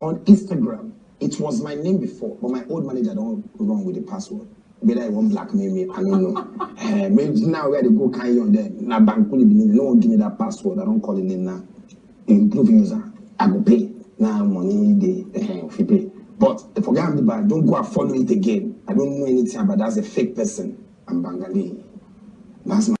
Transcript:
on Instagram. It was my name before, but my old manager don't wrong with the password. Whether I want blackmail me, I don't know. uh, maybe now where they go carry on there? Now bank only no one give me that password. I don't call it name now. Improve user. I go pay. Now money they uh, eh, if you pay. But if I forget the bad, don't go and follow it again. I don't know anything about that's a fake person. I'm Bangali. That's my